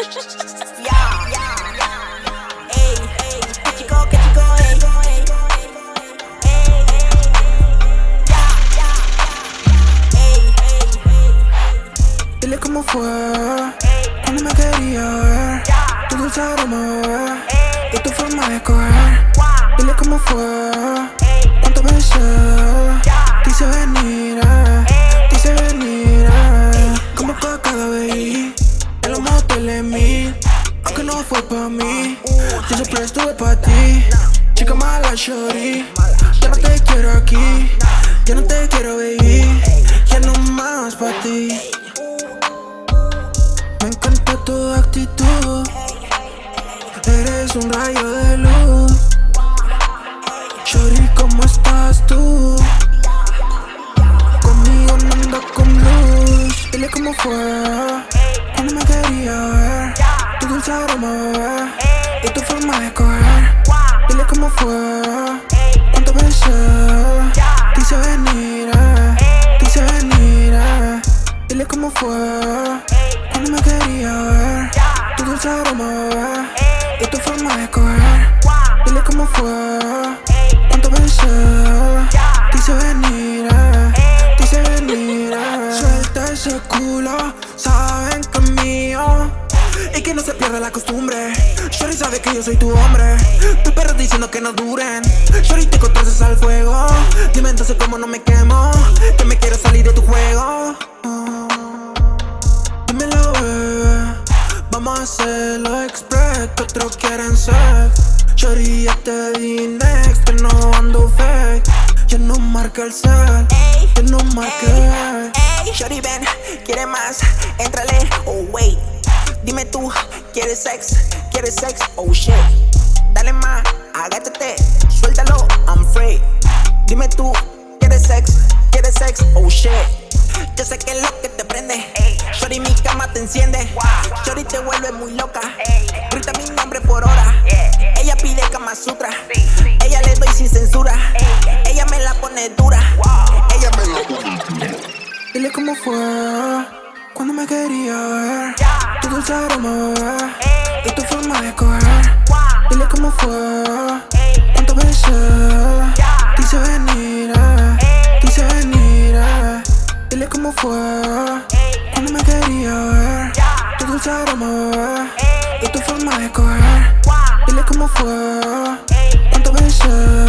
Ya, ya, ya. Ey, ey, qué chico, qué chico, ey. Ey, ya, ya, ya. Ey, ey, ey. Dile cómo fue cuando me quería ver. Tu dulce aroma, bebé, y tu forma de coger. Dile cómo fue Aunque no fue pa' mí, yo siempre estuve pa' ti. Chica mala, shorty. Ya no te quiero aquí, ya no te quiero, baby. Ya no más pa' ti. Me encanta tu actitud. Eres un rayo de luz. Shorty, ¿cómo estás tú? Conmigo no anda con luz. Dile cómo fue quería ver. Tu dulce aroma, bebé, y tu forma de coger. Dile cómo fue cuánto besé. Te hice venir, te hice venir. Dile cómo fue cuando me quería ver. Tu dulce aroma, bebé, y tu forma de coger. Dile cómo fue que no se pierda la costumbre. Shorty sabe que yo soy tu hombre. Tu perro diciendo que no duren. Shorty te conoces al fuego. Dime entonces cómo no me quemo. Que me quiero salir de tu juego. Dímelo, bebé. Vamos a hacerlo express. Que otros quieren ser. Shorty, ya te di next. Que no ando fake. Ya no marca el cel. Ya no marca el Shorty ven, quiere más, entrale, oh wait Dime tú, ¿quieres sex? ¿Quieres sex? Oh shit. Dale más, agáchate, suéltalo, I'm free. Dime tú, ¿quieres sex? ¿Quieres sex? Oh shit. Yo sé que es lo que te prende. Shorty mi cama te enciende. Shorty te vuelve muy loca. Grita mi nombre por hora. Ella pide Kama Sutra. Ella le doy sin censura. Ella me la pone dura. Ella me la pone Dile cómo fue me quería ver. Tu dulce aroma, bebé, y tu forma de coger. Dile cómo fue cuánto. Te hice venir, eh, hice venir. eh. Dile cómo fue cuando me quería ver. Tu dulce aroma, bebé, y tu forma de coger. Dile cómo fue cuánto besé.